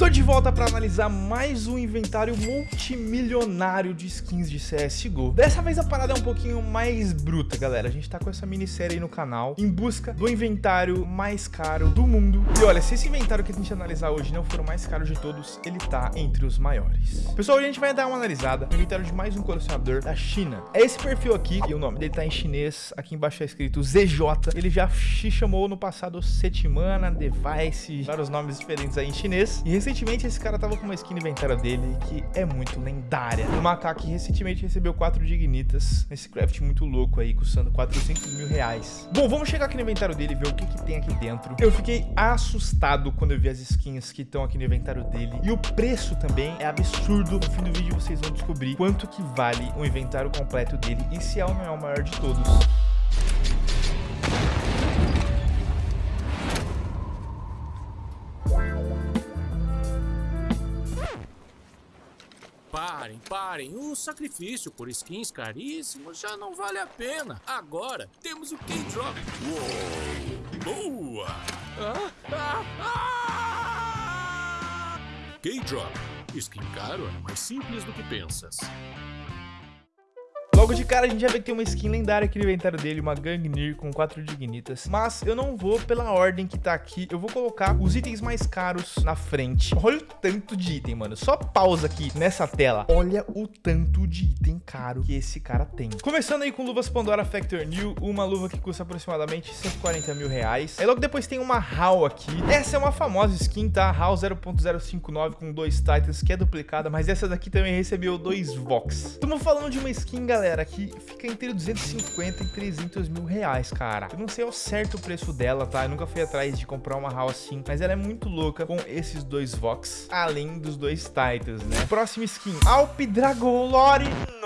Tô de volta para analisar mais um inventário multimilionário de skins de CSGO. Dessa vez a parada é um pouquinho mais bruta, galera. A gente tá com essa minissérie aí no canal, em busca do inventário mais caro do mundo. E olha, se esse inventário que a gente analisar hoje não for o mais caro de todos, ele tá entre os maiores. Pessoal, a gente vai dar uma analisada no inventário de mais um colecionador da China. É esse perfil aqui, e o nome dele tá em chinês. Aqui embaixo tá escrito ZJ. Ele já se chamou no passado Setimana, Device, vários nomes diferentes aí em chinês. E recentemente esse cara tava com uma skin no inventário dele que é muito lendária. O macaco que recentemente recebeu 4 dignitas nesse craft muito louco aí, custando 400 mil reais. Bom, vamos chegar aqui no inventário dele e ver o que, que tem aqui dentro. Eu fiquei assustado quando eu vi as skins que estão aqui no inventário dele. E o preço também é absurdo. No fim do vídeo vocês vão descobrir quanto que vale o inventário completo dele e se é ou não é o maior de todos. Parem, parem. O sacrifício por skins caríssimos já não vale a pena. Agora temos o K-Drop. Boa! Ah, ah, ah! K-Drop. Skin caro é mais simples do que pensas. Logo de cara a gente já vê que tem uma skin lendária aqui no inventário dele, uma Gangnir com 4 Dignitas. Mas eu não vou pela ordem que tá aqui, eu vou colocar os itens mais caros na frente. Olha o tanto de item, mano. Só pausa aqui nessa tela. Olha o tanto de item caro que esse cara tem. Começando aí com luvas Pandora Factor New, uma luva que custa aproximadamente 140 mil reais. Aí logo depois tem uma HAL aqui. Essa é uma famosa skin, tá? HAL 0.059 com dois Titans, que é duplicada, mas essa daqui também recebeu dois Vox. Estamos falando de uma skin, galera galera, que fica entre 250 e 300 mil reais, cara. Eu não sei ao certo o preço dela, tá? Eu nunca fui atrás de comprar uma HAL assim, mas ela é muito louca com esses dois Vox, além dos dois Titans, né? Próxima skin, Alp Dragon Lore. Nossa!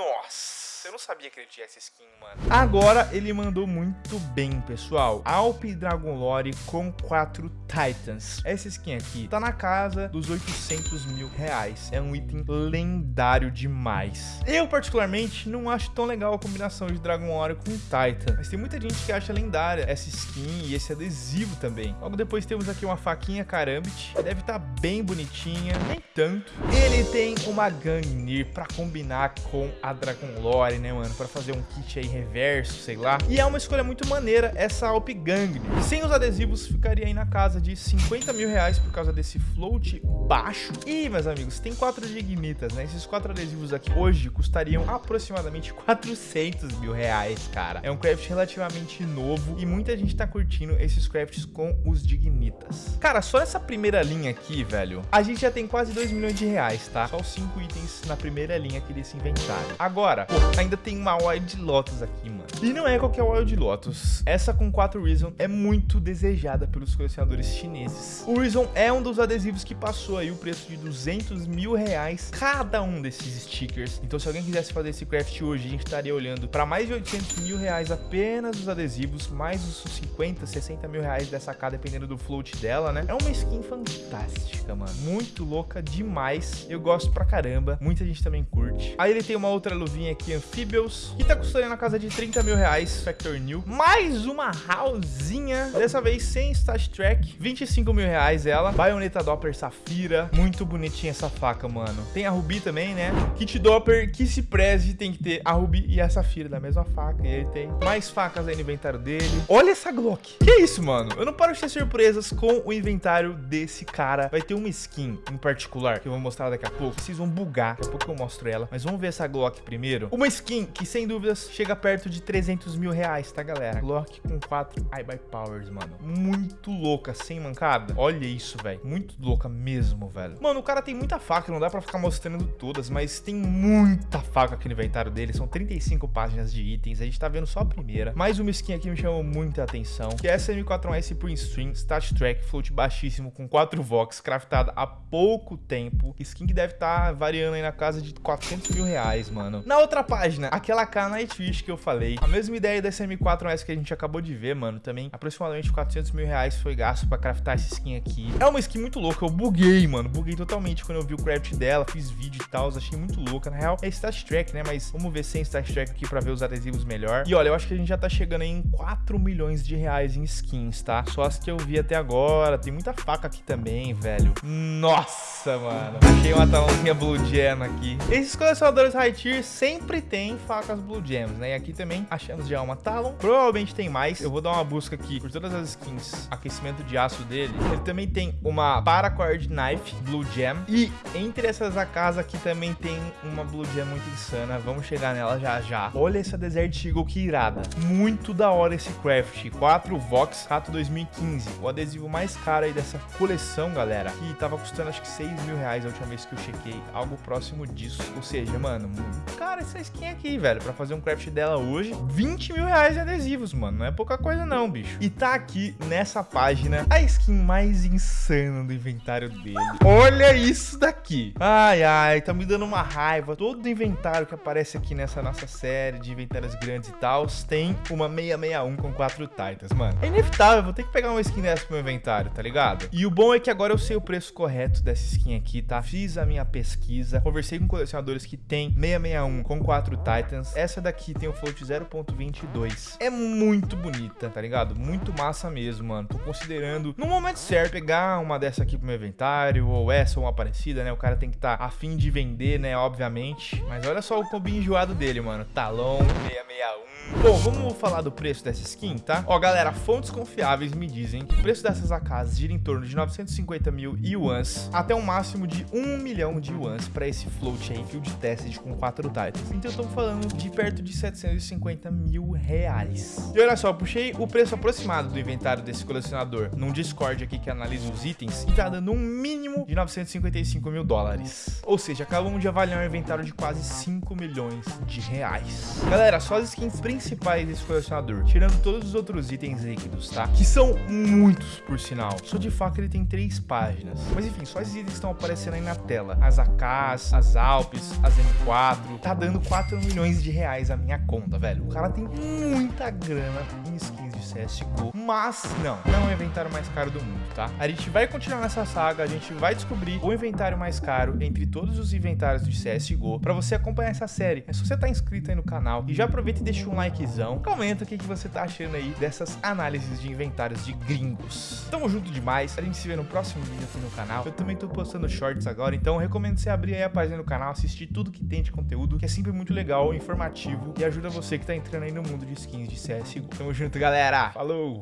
Eu não sabia que ele tinha essa skin, mano. Agora ele mandou muito bem, pessoal. Alp Dragon Lore com 4 Titans. Essa skin aqui tá na casa dos 800 mil reais. É um item lendário demais. Eu, particularmente, não acho tão legal a combinação de Dragon Lore com Titan. Mas tem muita gente que acha lendária essa skin e esse adesivo também. Logo depois temos aqui uma faquinha Karambit. Deve estar tá bem bonitinha. Nem tanto. Ele tem uma Gangnir pra combinar com a Dragon Lore né, mano? Pra fazer um kit aí reverso, sei lá. E é uma escolha muito maneira essa Alp Gang. Sem os adesivos, ficaria aí na casa de 50 mil reais por causa desse float baixo. E, meus amigos, tem quatro dignitas, né? Esses quatro adesivos aqui hoje custariam aproximadamente 400 mil reais, cara. É um craft relativamente novo e muita gente tá curtindo esses crafts com os dignitas. Cara, só essa primeira linha aqui, velho, a gente já tem quase 2 milhões de reais, tá? Só os 5 itens na primeira linha aqui desse inventário. Agora, pô, ainda tem uma Wild Lotus aqui, mano. E não é qualquer Wild Lotus. Essa com 4 Reason é muito desejada pelos colecionadores chineses. O Reason é um dos adesivos que passou aí o preço de 200 mil reais cada um desses stickers. Então se alguém quisesse fazer esse craft hoje, a gente estaria olhando para mais de 800 mil reais apenas os adesivos, mais os 50, 60 mil reais dessa cada, dependendo do float dela, né? É uma skin fantástica, mano. Muito louca demais. Eu gosto pra caramba. Muita gente também curte. Aí ele tem uma outra luvinha aqui, Amphibious, que tá custando na casa de 30 mil reais, Factor New. Mais uma Hallzinha, dessa vez sem Stat Track, 25 mil reais ela. Bayonetta Doppler Safira, muito bonitinha essa faca, mano. Tem a Ruby também, né? Kit Doppler, que se preze, tem que ter a Ruby e a Safira da mesma faca. E ele tem mais facas aí no inventário dele. Olha essa Glock. Que isso, mano? Eu não paro de ter surpresas com o inventário desse cara. Vai ter uma skin em particular, que eu vou mostrar daqui a pouco. Vocês vão bugar, daqui a pouco eu mostro ela. Mas vamos ver essa Glock primeiro. Uma skin que, sem dúvidas, chega perto de 300 mil reais, tá, galera? Glock com 4 iBuy Powers, mano. Muito louca, sem mancada. Olha isso, velho. Muito louca mesmo, velho. Mano, o cara tem muita faca, não dá pra ficar mostrando todas, mas tem muita faca aqui no inventário dele. São 35 páginas de itens. A gente tá vendo só a primeira. Mais uma skin aqui me chamou muita atenção, que é essa M4S Pro Stream, Stat Track, float baixíssimo, com 4 Vox, craftada há pouco tempo. Skin que deve estar tá variando aí na casa de 400 mil reais, mano. Na outra página, aquela K Nightwish que eu falei, a mesma ideia dessa M4S que a gente acabou de ver, mano. Também aproximadamente 400 mil reais foi gasto pra craftar essa skin aqui. É uma skin muito louca, eu buguei, mano. Buguei totalmente quando eu vi o craft dela, fiz vídeo e tal, achei muito louca. Na real, é Stat Track, né? Mas vamos ver sem Stat Track aqui pra ver os adesivos melhor. E olha, eu acho que a gente já tá chegando aí em 4 milhões de reais em skins, tá? Só as que eu vi até agora. Tem muita faca aqui também, velho. Nossa, mano. Achei uma talãozinha Blue Gem aqui. Esses colecionadores high tier sempre tem facas Blue Gems, né? E aqui também achamos já uma Talon. Provavelmente tem mais. Eu vou dar uma busca aqui por todas as skins. Aquecimento de aço dele. Ele também tem uma Paracord Knife Blue Gem. E entre essas AKs aqui também tem uma Blue Gem muito insana. Vamos chegar nela já já. Olha essa Desert Eagle que irada. Muito da hora esse craft. 4 Vox Rato 2015. O adesivo mais caro aí dessa coleção, galera. Que tava custando acho que 6 mil reais a última vez que eu chequei. Algo próximo disso. Ou seja, mano, muito cara essa skin aqui, velho. Pra fazer um craft dela hoje, 20 mil reais em adesivos, mano. Não é pouca coisa não, bicho. E tá aqui nessa página a skin mais insana do inventário dele. Olha isso daqui. Ai, ai, tá me dando uma raiva. Todo inventário que aparece aqui nessa nossa série de inventários grandes e tal, tem uma 661 com 4 Titans, mano. É inevitável, vou ter que pegar uma skin dessa pro meu inventário, tá ligado? E o bom é que agora eu sei o preço correto dessa skin aqui, tá? Fiz a minha pesquisa, conversei com colecionadores que tem 661 com 4 Titans. Essa daqui tem o float 0.22. É muito bonita, tá ligado? Muito massa mesmo, mano. Tô considerando, no momento certo, pegar uma dessa aqui pro meu inventário, ou essa ou uma parecida, né? O cara tem que estar tá afim de vender, né? Obviamente. Mas olha só o combi enjoado dele, mano. Talon 661. Bom, vamos falar do preço dessa skin, tá? Ó, galera, fontes confiáveis me dizem que o preço dessas AKs gira em torno de 950 mil yuans até um máximo de 1 milhão de yuans para esse float aí, field tested com 4 titans. Então estamos falando de perto de 750 mil reais. E olha só, puxei o preço aproximado do inventário desse colecionador num Discord aqui que analisa os itens e tá dando um mínimo de 955 mil dólares. Ou seja, acabamos de avaliar um inventário de quase 5 milhões de reais. Galera, só as skins principais desse colecionador, tirando todos os outros itens líquidos, tá? Que são muitos, por sinal. Só de faca ele tem três páginas. Mas enfim, só esses itens estão aparecendo aí na tela. As AKs, as Alpes, as M4. Tá dando 4 milhões de reais a minha conta, velho. O cara tem muita grana em skins CSGO. Mas, não, não é o inventário mais caro do mundo, tá? A gente vai continuar nessa saga, a gente vai descobrir o inventário mais caro entre todos os inventários de CSGO pra você acompanhar essa série. É se você tá inscrito aí no canal e já aproveita e deixa um likezão. Comenta o que, que você tá achando aí dessas análises de inventários de gringos. Tamo junto demais. A gente se vê no próximo vídeo aqui no canal. Eu também tô postando shorts agora, então recomendo você abrir aí a página do canal, assistir tudo que tem de conteúdo, que é sempre muito legal, informativo e ajuda você que tá entrando aí no mundo de skins de CSGO. Tamo junto, galera. Falou!